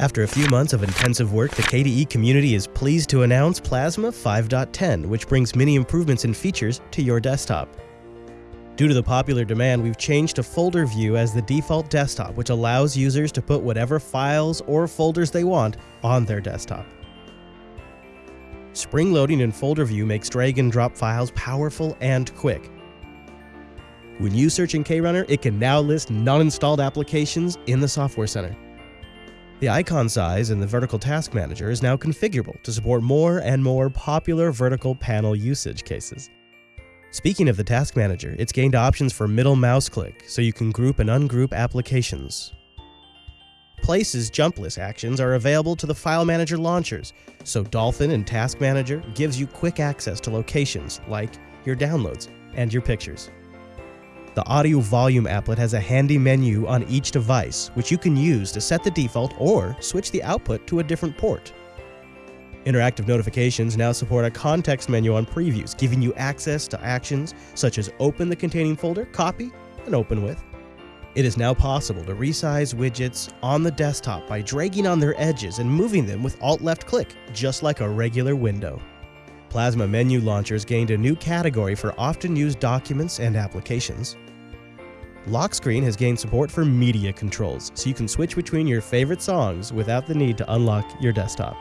After a few months of intensive work, the KDE community is pleased to announce Plasma 5.10, which brings many improvements and features to your desktop. Due to the popular demand, we've changed to folder view as the default desktop, which allows users to put whatever files or folders they want on their desktop. Spring loading in folder view makes drag and drop files powerful and quick. When you search in KRunner, it can now list non-installed applications in the Software Center. The icon size in the Vertical Task Manager is now configurable to support more and more popular vertical panel usage cases. Speaking of the Task Manager, it's gained options for middle mouse click, so you can group and ungroup applications. Places jump list actions are available to the File Manager launchers, so Dolphin and Task Manager gives you quick access to locations like your downloads and your pictures. The audio volume applet has a handy menu on each device, which you can use to set the default or switch the output to a different port. Interactive notifications now support a context menu on previews, giving you access to actions such as open the containing folder, copy, and open with. It is now possible to resize widgets on the desktop by dragging on their edges and moving them with Alt-left click, just like a regular window. Plasma Menu Launchers gained a new category for often used documents and applications. Lock Screen has gained support for media controls, so you can switch between your favorite songs without the need to unlock your desktop.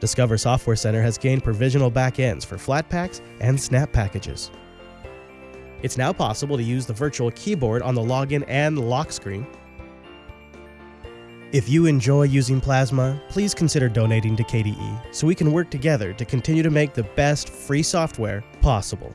Discover Software Center has gained provisional backends for Flatpaks and Snap packages. It's now possible to use the virtual keyboard on the login and lock screen if you enjoy using Plasma, please consider donating to KDE so we can work together to continue to make the best free software possible.